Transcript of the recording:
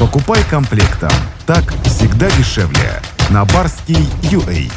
Покупай комплектом. Так всегда дешевле. На барский UA.